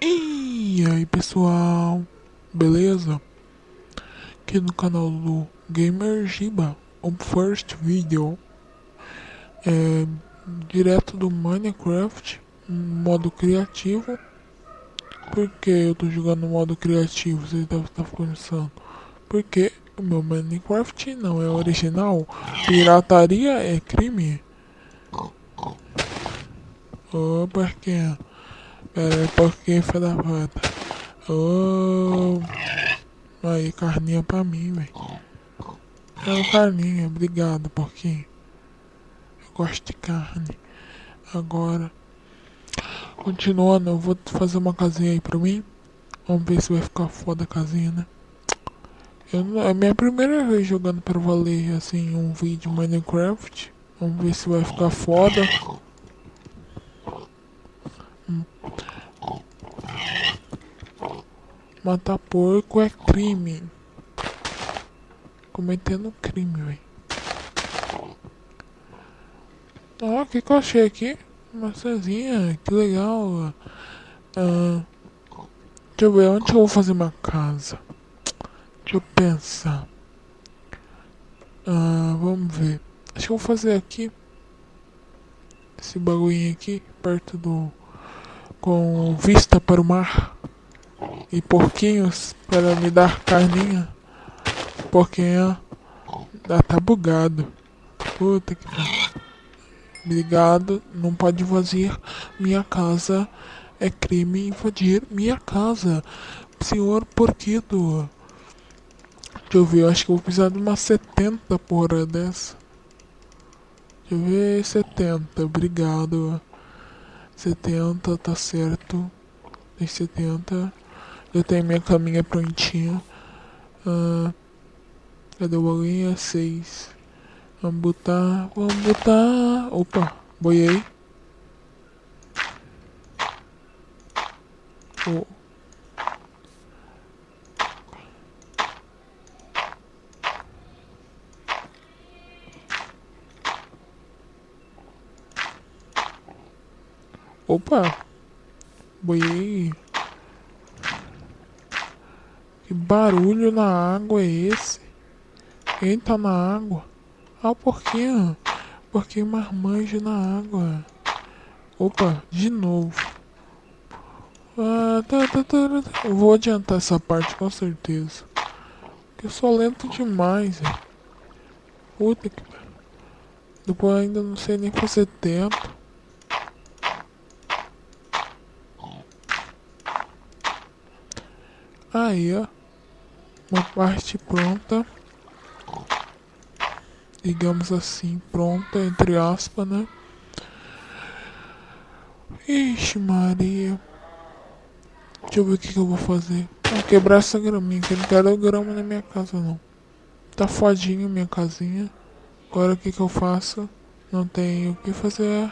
E aí pessoal, beleza? Aqui no canal do Gamer Giba, o first video é direto do Minecraft, modo criativo. Porque eu tô jogando modo criativo, você deve estar pensando. Porque o meu Minecraft não é original, pirataria é crime. Ô, oh, porquinho. Pera aí, porquinho, filho da puta. Oh. Aí, carninha pra mim, velho. Quero carninha, obrigado, porquinho. Eu gosto de carne. Agora. Continuando, eu vou fazer uma casinha aí pra mim. Vamos ver se vai ficar foda a casinha, né? Eu, é minha primeira vez jogando pra valer, assim, um vídeo Minecraft. Vamos ver se vai ficar foda. Matar porco é crime. Cometendo crime, velho. Ó, o que, que eu achei aqui? Maçãzinha, que legal. Ah, deixa eu ver, onde eu vou fazer uma casa? Deixa eu pensar. Ah, vamos ver. Acho que eu vou fazer aqui. Esse bagulhinho aqui, perto do... Com vista para o mar e porquinhos para me dar carninha. Porquinho tá bugado. Puta que. Obrigado, não pode invadir minha casa. É crime invadir minha casa. Senhor porquito. Deixa eu ver, eu acho que eu vou precisar de uma 70 porra dessa. Deixa eu ver, 70, obrigado. 70, tá certo. Tem 70. Eu tenho minha caminha prontinha. Ah, cadê o bolinha? 6. Vamos botar. Vamos botar. Opa, boiei. Oh. Opa, boiei. Que barulho na água é esse? Quem tá na água? Ah, o porquinho. Porquinho marmanjo na água. Opa, de novo. Ah, tá, tá, tá, tá. Eu vou adiantar essa parte com certeza. Porque eu sou lento demais, velho. Puta que Depois ainda não sei nem fazer tempo. Aí, ó uma parte pronta, digamos assim, pronta, entre aspas, né? Ixi, Maria. Deixa eu ver o que, que eu vou fazer. Vou quebrar essa graminha, que não quero grama na minha casa, não. Tá fodinho minha casinha. Agora o que, que eu faço? Não tenho o que fazer.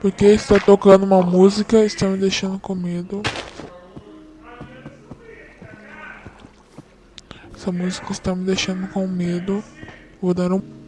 Porque está tocando uma música, está me deixando com medo. Essa música está me deixando com medo. Vou dar um